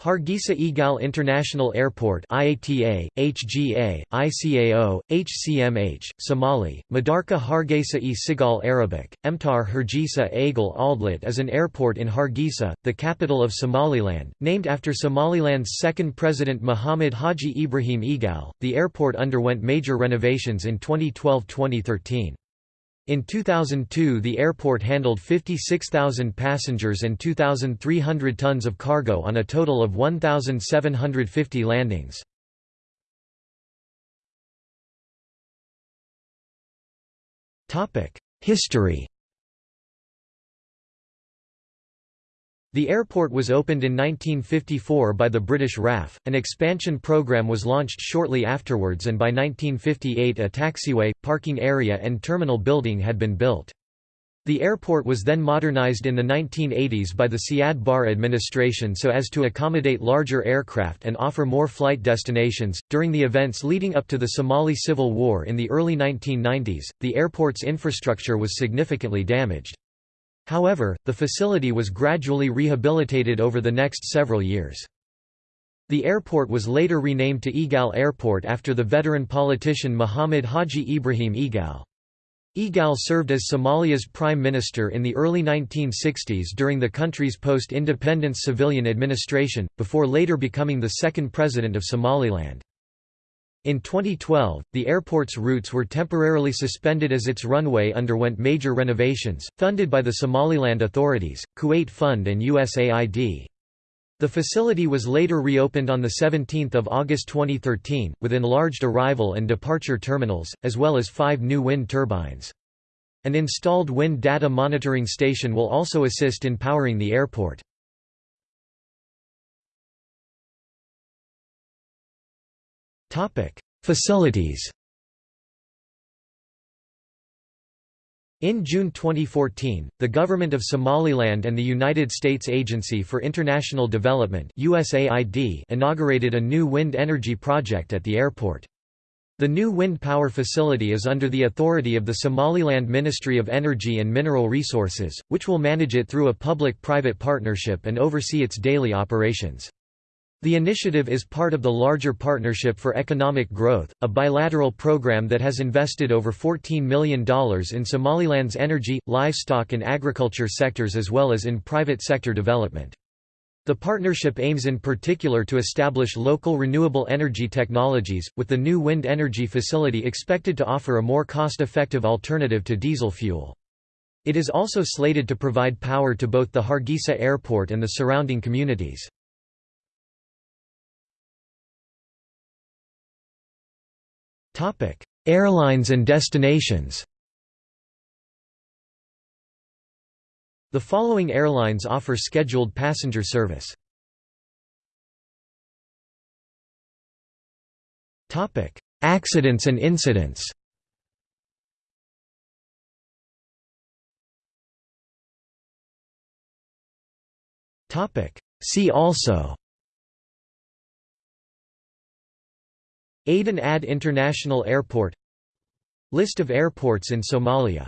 Hargeisa Egal International Airport IATA, HGA, ICAO, HCMH, Somali, Madarka Hargeisa e Sigal Arabic, Emtar Hargeisa Egal Aldlit is an airport in Hargeisa, the capital of Somaliland, named after Somaliland's second president Muhammad Haji Ibrahim Egal. The airport underwent major renovations in 2012-2013. In 2002 the airport handled 56,000 passengers and 2,300 tons of cargo on a total of 1,750 landings. History The airport was opened in 1954 by the British RAF, an expansion program was launched shortly afterwards and by 1958 a taxiway, parking area and terminal building had been built. The airport was then modernized in the 1980s by the Siad Barre administration so as to accommodate larger aircraft and offer more flight destinations. During the events leading up to the Somali Civil War in the early 1990s, the airport's infrastructure was significantly damaged. However, the facility was gradually rehabilitated over the next several years. The airport was later renamed to Egal Airport after the veteran politician Muhammad Haji Ibrahim Egal. Egal served as Somalia's prime minister in the early 1960s during the country's post-independence civilian administration, before later becoming the second president of Somaliland. In 2012, the airport's routes were temporarily suspended as its runway underwent major renovations, funded by the Somaliland authorities, Kuwait Fund and USAID. The facility was later reopened on 17 August 2013, with enlarged arrival and departure terminals, as well as five new wind turbines. An installed wind data monitoring station will also assist in powering the airport. Facilities In June 2014, the Government of Somaliland and the United States Agency for International Development USAID inaugurated a new wind energy project at the airport. The new wind power facility is under the authority of the Somaliland Ministry of Energy and Mineral Resources, which will manage it through a public-private partnership and oversee its daily operations. The initiative is part of the larger Partnership for Economic Growth, a bilateral program that has invested over $14 million in Somaliland's energy, livestock and agriculture sectors as well as in private sector development. The partnership aims in particular to establish local renewable energy technologies, with the new wind energy facility expected to offer a more cost-effective alternative to diesel fuel. It is also slated to provide power to both the Hargeisa airport and the surrounding communities. Airlines and destinations. The following airlines offer scheduled passenger service. Topic: Accidents and incidents. Topic: See also Aden Adde International Airport List of airports in Somalia